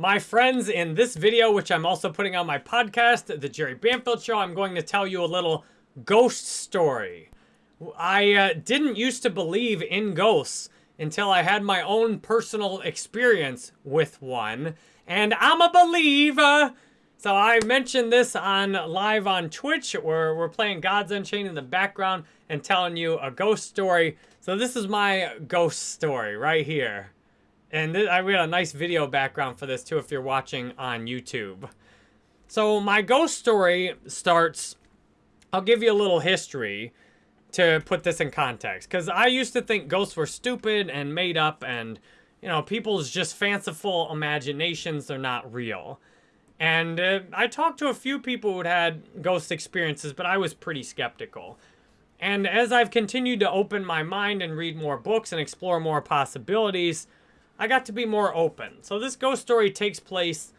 My friends, in this video, which I'm also putting on my podcast, The Jerry Banfield Show, I'm going to tell you a little ghost story. I uh, didn't used to believe in ghosts until I had my own personal experience with one, and I'm a believer. So I mentioned this on live on Twitch, where we're playing Gods Unchained in the background and telling you a ghost story. So this is my ghost story right here. And I got a nice video background for this too if you're watching on YouTube. So my ghost story starts, I'll give you a little history to put this in context. Because I used to think ghosts were stupid and made up and, you know, people's just fanciful imaginations, they're not real. And uh, I talked to a few people who'd had ghost experiences, but I was pretty skeptical. And as I've continued to open my mind and read more books and explore more possibilities, I got to be more open. So this ghost story takes place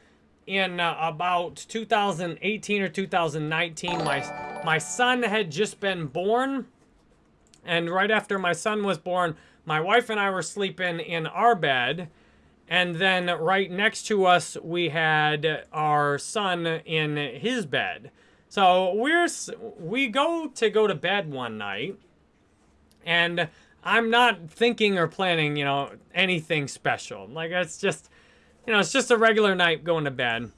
in uh, about 2018 or 2019. My, my son had just been born. And right after my son was born, my wife and I were sleeping in our bed. And then right next to us, we had our son in his bed. So we're we go to go to bed one night, and I'm not thinking or planning, you know, anything special. Like, it's just, you know, it's just a regular night going to bed.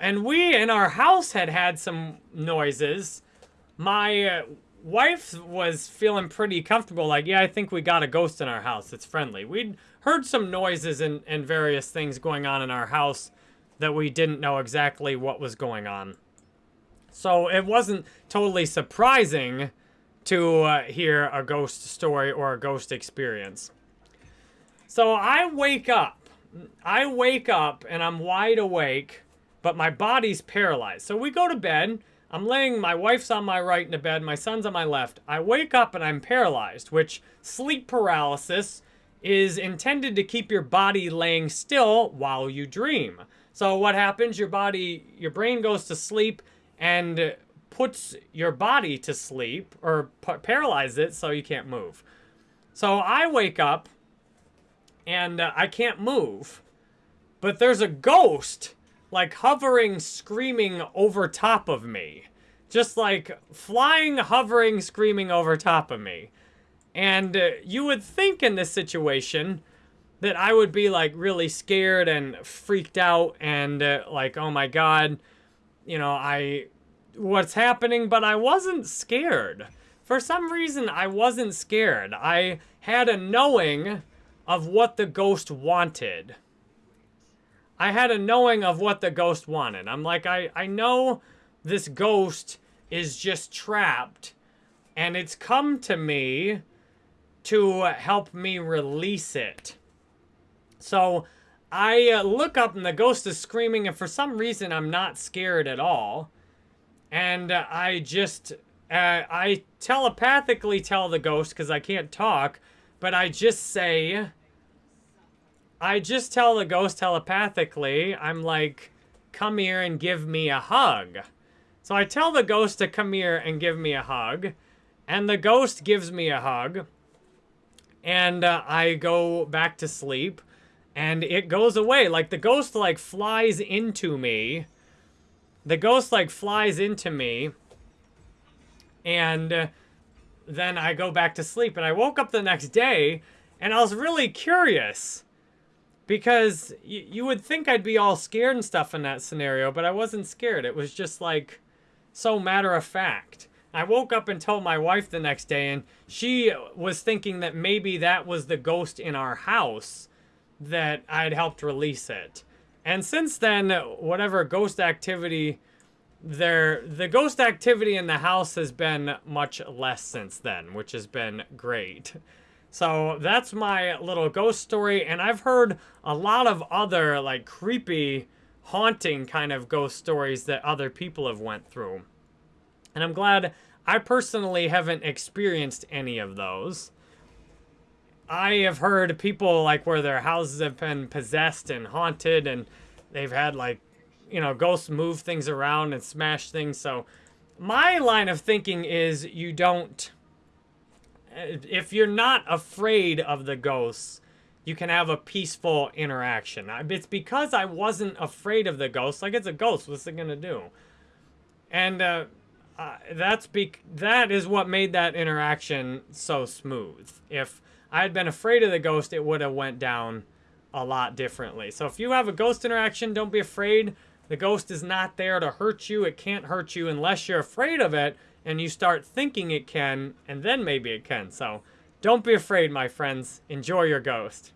And we in our house had had some noises. My uh, wife was feeling pretty comfortable. Like, yeah, I think we got a ghost in our house. It's friendly. We'd heard some noises and, and various things going on in our house that we didn't know exactly what was going on. So it wasn't totally surprising to uh, hear a ghost story or a ghost experience. So I wake up. I wake up and I'm wide awake, but my body's paralyzed. So we go to bed. I'm laying, my wife's on my right in the bed, my son's on my left. I wake up and I'm paralyzed, which sleep paralysis is intended to keep your body laying still while you dream. So what happens? Your body, your brain goes to sleep and puts your body to sleep or paralyzes it so you can't move. So I wake up and uh, I can't move, but there's a ghost like hovering, screaming over top of me. Just like flying, hovering, screaming over top of me. And uh, you would think in this situation that I would be like really scared and freaked out and uh, like, oh my God, you know, I what's happening, but I wasn't scared. For some reason, I wasn't scared. I had a knowing of what the ghost wanted. I had a knowing of what the ghost wanted. I'm like, I, I know this ghost is just trapped, and it's come to me to help me release it. So I uh, look up, and the ghost is screaming, and for some reason, I'm not scared at all. And uh, I just, uh, I telepathically tell the ghost, because I can't talk, but I just say, I just tell the ghost telepathically, I'm like, come here and give me a hug. So I tell the ghost to come here and give me a hug. And the ghost gives me a hug. And uh, I go back to sleep. And it goes away. Like, the ghost, like, flies into me the ghost like flies into me and uh, then I go back to sleep and I woke up the next day and I was really curious because you would think I'd be all scared and stuff in that scenario, but I wasn't scared. It was just like so matter of fact. I woke up and told my wife the next day, and she was thinking that maybe that was the ghost in our house that I'd helped release it. And since then, whatever ghost activity there, the ghost activity in the house has been much less since then, which has been great. So that's my little ghost story, and I've heard a lot of other like creepy, haunting kind of ghost stories that other people have went through. And I'm glad I personally haven't experienced any of those. I have heard people like where their houses have been possessed and haunted and they've had like, you know, ghosts move things around and smash things. So my line of thinking is you don't, if you're not afraid of the ghosts, you can have a peaceful interaction. It's because I wasn't afraid of the ghost. Like, it's a ghost. What's it going to do? And uh, uh, that's be that is what made that interaction so smooth. If I had been afraid of the ghost, it would have went down a lot differently. So if you have a ghost interaction, don't be afraid. The ghost is not there to hurt you. It can't hurt you unless you're afraid of it and you start thinking it can, and then maybe it can. So don't be afraid, my friends. Enjoy your ghost.